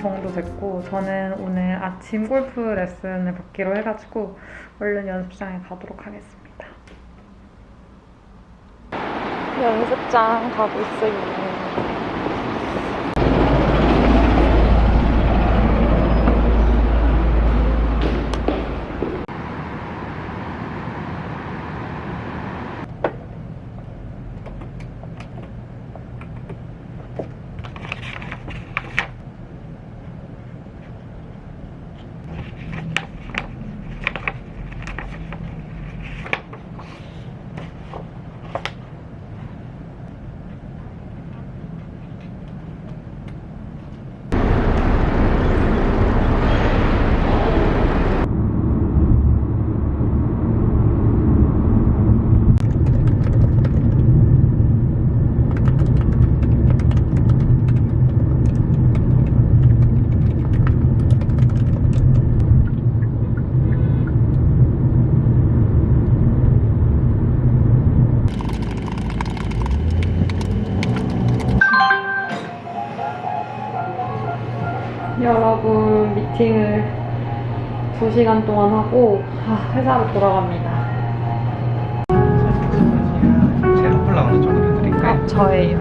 4시 반 정도 됐고 저는 오늘 아침 골프 레슨을 받기로 해가지고 얼른 연습장에 가도록 하겠습니다. 연습장 가고 있어요. 여러분 미팅을 2시간 동안 하고 아, 회사로 돌아갑니다. 제로 콜라보는 쪽으로 해드릴까요? 아, 저예요.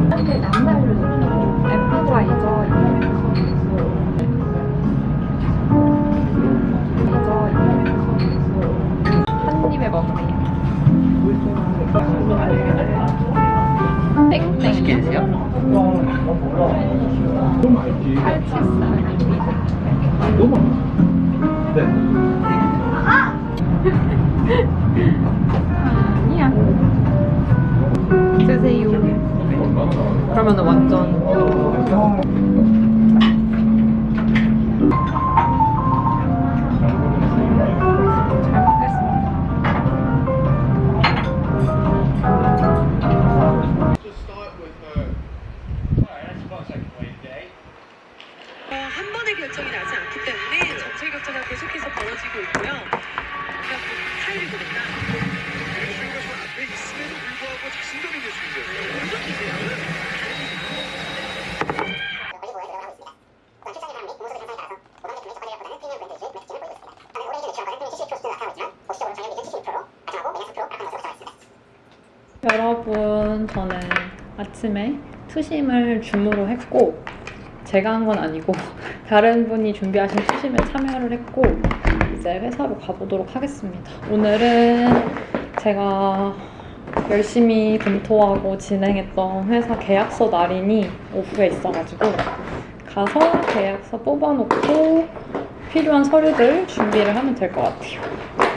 에피타이저 한 입에 먹네요. 맛있게 땡땡. 드세요. 칼치살. 네. 아니야. 드세요. 그러면 완전 아침에 투심을 줌으로 했고, 제가 한 건 아니고, 다른 분이 준비하신 투심에 참여를 했고, 이제 회사로 가보도록 하겠습니다. 오늘은 제가 열심히 검토하고 진행했던 회사 계약서 날인이 오후에 있어가지고, 가서 계약서 뽑아놓고, 필요한 서류들 준비를 하면 될 것 같아요.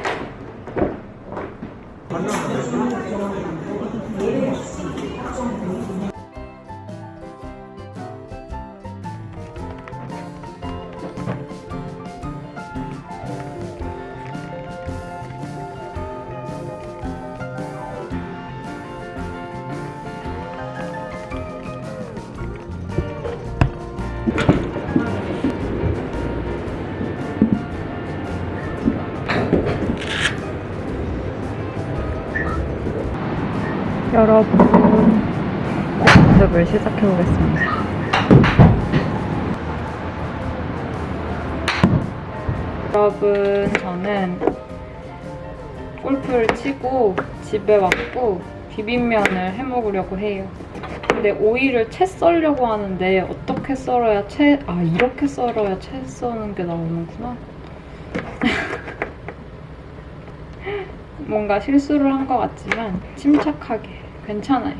여러분, 연습을 시작해 보겠습니다. 여러분, 저는 골프를 치고 집에 왔고 비빔면을 해 먹으려고 해요. 근데 오이를 채 썰려고 하는데 어떻게 썰어야 채, 아, 이렇게 썰어야 채 써는 게 나오는구나. 뭔가 실수를 한 것 같지만 침착하게 괜찮아요.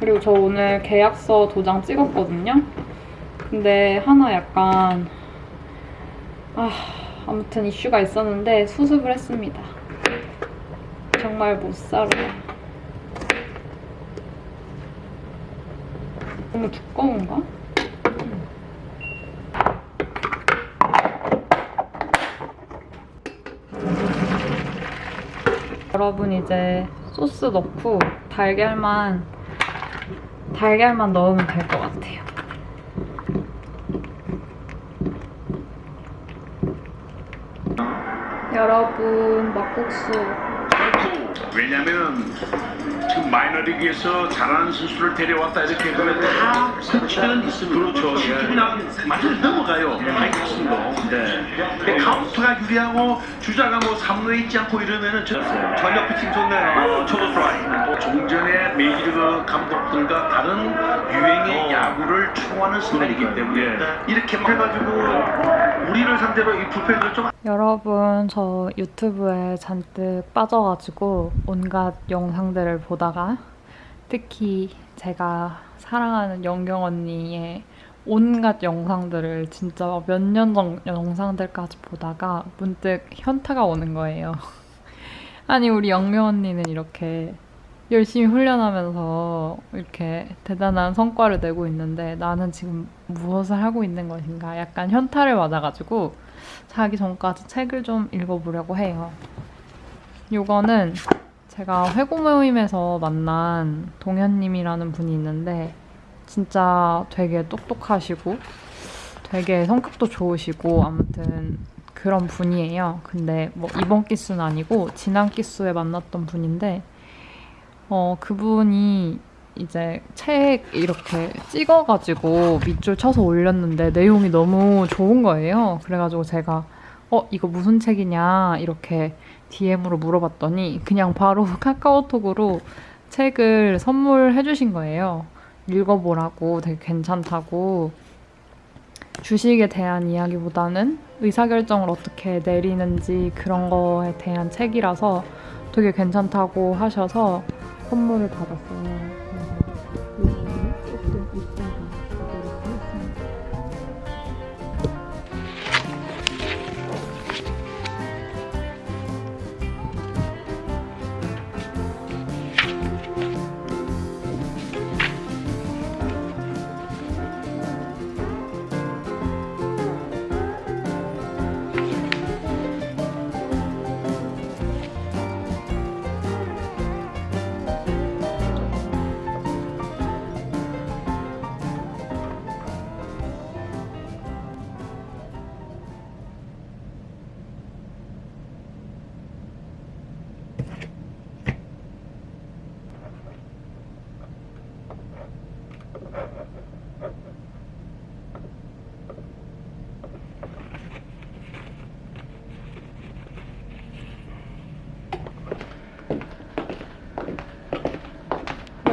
그리고 저 오늘 계약서 도장 찍었거든요. 근데 하나 약간 아 아무튼 이슈가 있었는데 수습을 했습니다. 정말 못 살아요. 너무 두꺼운가? 여러분 이제 소스 넣고 달걀만 달걀만 넣으면 될 것 같아요. 여러분 막국수 왜냐면 지금 마이너리그에서 잘하는 선수를 데려왔다 이렇게 그러면 다 설치는 있으면 그렇죠. 그냥 완전히 넘어가요. 하이킥스도. 네. 근데 카운트가 유리하고 주자가 뭐 3루에 있지 않고 이러면은 저, 전력 피칭 좋네요. 초도 스트라이크. 종전의 메이저리그 감독들과 다른 유행의 야구를 추구하는 스타일이기 때문에 이렇게 막 해가지고 우리를 상대로 이 불펜을 좀 여러분 저 유튜브에 잔뜩 빠져가지고 온갖 영상들을 보다가 특히 제가 사랑하는 영경 언니의 온갖 영상들을 진짜 몇 년 전 영상들까지 보다가 문득 현타가 오는 거예요. 아니 우리 영경 언니는 이렇게 열심히 훈련하면서 이렇게 대단한 성과를 내고 있는데 나는 지금 무엇을 하고 있는 것인가 약간 현타를 맞아가지고 자기 전까지 책을 좀 읽어보려고 해요. 요거는 제가 회고 모임에서 만난 동현님이라는 분이 있는데 진짜 되게 똑똑하시고 되게 성격도 좋으시고 아무튼 그런 분이에요. 근데 뭐 이번 기수는 아니고 지난 기수에 만났던 분인데 어 그분이 이제 책 이렇게 찍어가지고 밑줄 쳐서 올렸는데 내용이 너무 좋은 거예요. 그래가지고 제가 어 이거 무슨 책이냐 이렇게 DM으로 물어봤더니 그냥 바로 카카오톡으로 책을 선물해 주신 거예요. 읽어보라고 되게 괜찮다고 주식에 대한 이야기보다는 의사결정을 어떻게 내리는지 그런 거에 대한 책이라서 되게 괜찮다고 하셔서 선물을 받았어요.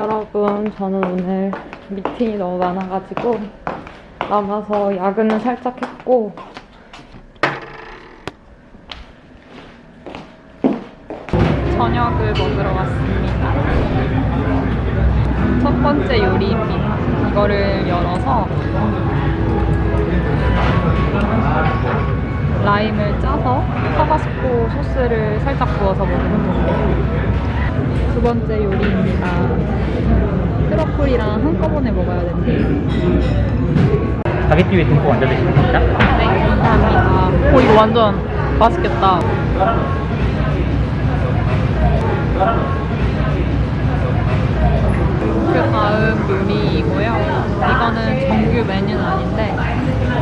여러분, 저는 오늘 미팅이 너무 많아가지고 남아서 야근은 살짝 했고 저녁을 먹으러 왔습니다. 첫 번째 요리입니다. 이거를 열어서 라임을 짜서 타바스코 소스를 살짝 부어서 먹으면 돼요. 두 번째 요리입니다. 트러플이랑 한꺼번에 먹어야 된대요. 바게티 위에 듬뿍 얹어 드시면 됩니다. 네, 감사합니다. 오, 이거 완전 맛있겠다. 그 다음 요리이고요. 이거는 정규 메뉴는 아닌데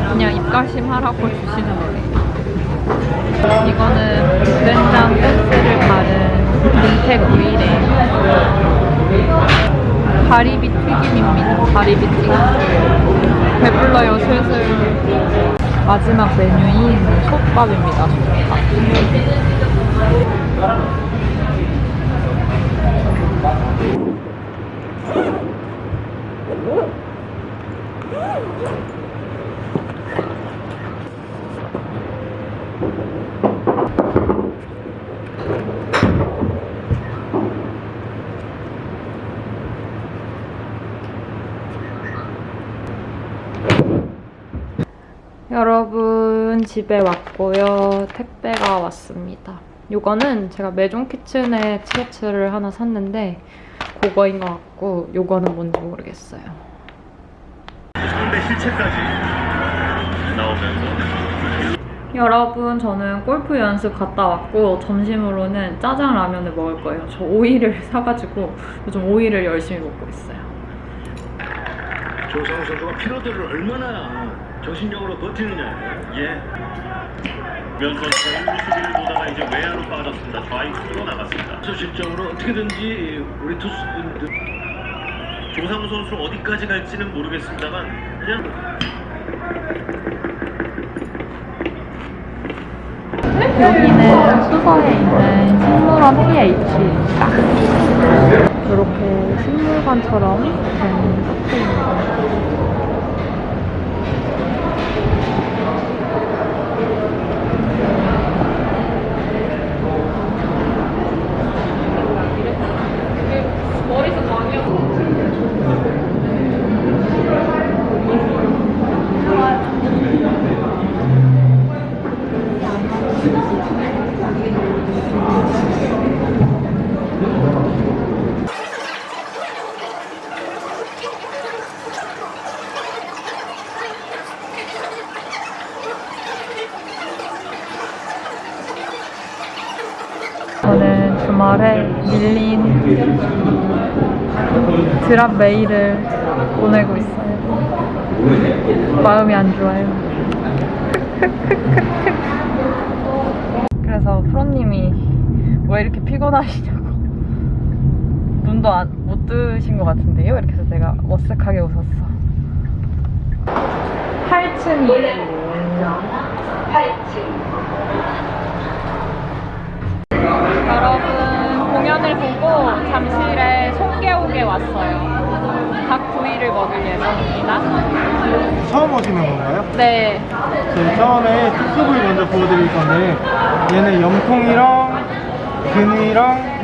그냥 입가심 하라고 주시는 거예요. 이거는 된장 소스를 민택 오일이에요. 가리비 튀김입니다. 가리비 튀김. 배불러요, 슬슬. 마지막 메뉴인 솥밥입니다, 솥밥. 여러분 집에 왔고요. 택배가 왔습니다. 요거는 제가 메종 키친의 티셔츠를 하나 샀는데 그거인 것 같고 요거는 뭔지 모르겠어요. 상대 실체까지 나오면서 여러분 저는 골프 연습 갔다 왔고 점심으로는 짜장 라면을 먹을 거예요. 저 오이를 사가지고 요즘 오이를 열심히 먹고 있어요. 조상우 선수가 피로도를 얼마나 정신력으로 버티느냐. 예. 면 선수는 수비를 보다가 이제 외야로 빠졌습니다. 좌익수로 나갔습니다. 그래서 실적으로 어떻게든지 우리 투수분들 조상우 선수 어디까지 갈지는 모르겠습니다만 그냥 여기는 수서에 있는 식물원 PH입니다. 이렇게 식물관처럼 된 카페입니다. 주말에 밀린 드랍 메일을 보내고 있어요. 마음이 안 좋아요. 그래서 프로님이 왜 이렇게 피곤하시냐고 눈도 안, 못 뜨신 것 같은데요? 이렇게 해서 제가 머쓱하게 웃었어. 8층이에요. 8층. 여러분 공연을 보고 잠실에 송계옥에 왔어요. 닭 구이를 먹을 예정입니다. 처음 오시는 건가요? 네, 저희 처음에 특수 부위 먼저 보여드릴 건데 얘는 염통이랑 근이랑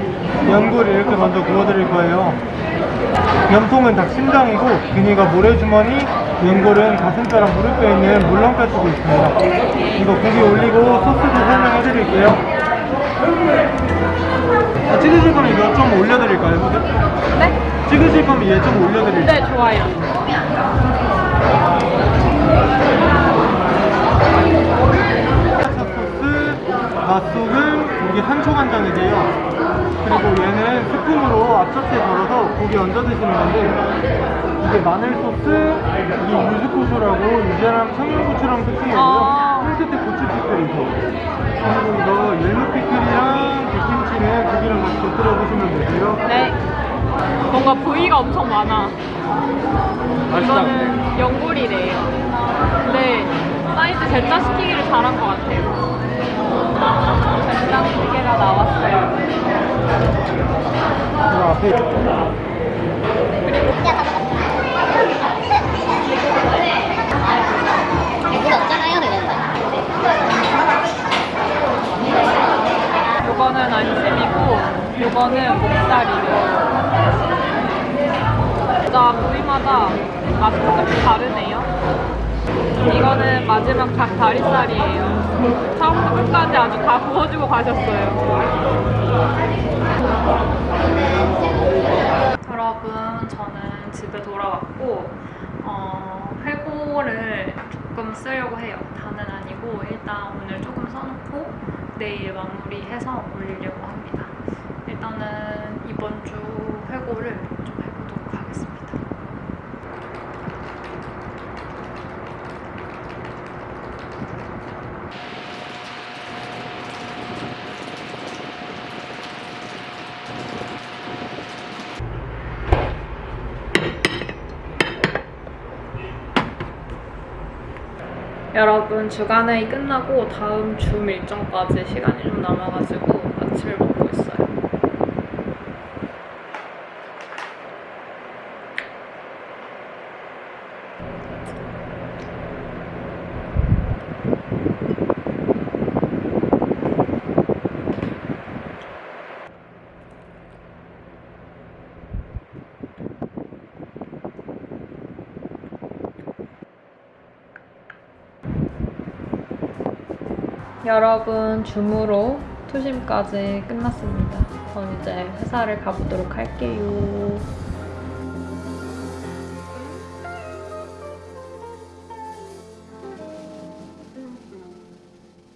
연골 이렇게 먼저 구워드릴 거예요 염통은 닭 심장이고 근이가 모래주머니 연골은 가슴뼈랑 무릎뼈에 있는 물렁뼈 쪽에 있습니다 이거 고기 올리고 소스도 설명해드릴게요 아, 찍으실 거면 이거 좀 올려드릴까요? 후드? 네, 찍으실 거면 얘 좀 올려드릴게요 네 좋아요. 맛소금, 이게 산초간장이에요. 그리고 얘는 스푼으로 앞접시에 덜어서 고기 얹어 드시는 건데 이게 마늘 소스, 이게 유즈고추라고 유자랑 청양고추랑 특징이고요. 아. 흰색대 고추 피클이죠. 그리고 이거 옐로 피클이랑 백김치는 고기랑 같이 곁들여 보시면 되고요. 네, 뭔가 부위가 엄청 많아. 맛있다. 이거는 연골이래요. 네, 사이즈 젠자 시키기를 잘한 것 같아요. 젠장 두 개가 나왔어요. 가셨어요. 여러분, 저는 집에 돌아왔고, 어, 회고를 조금 쓰려고 해요. 다는 아니고, 일단 오늘 조금 써놓고, 내일 마무리해서 올리려고 합니다. 일단은 이번 주 회고를 좀 해보도록 하겠습니다. 여러분 주간회의 끝나고 다음 줌 일정까지 시간이 좀 남아가지고 아침을 먹고 있어요. 여러분 줌으로 투심까지 끝났습니다. 전 이제 회사를 가보도록 할게요.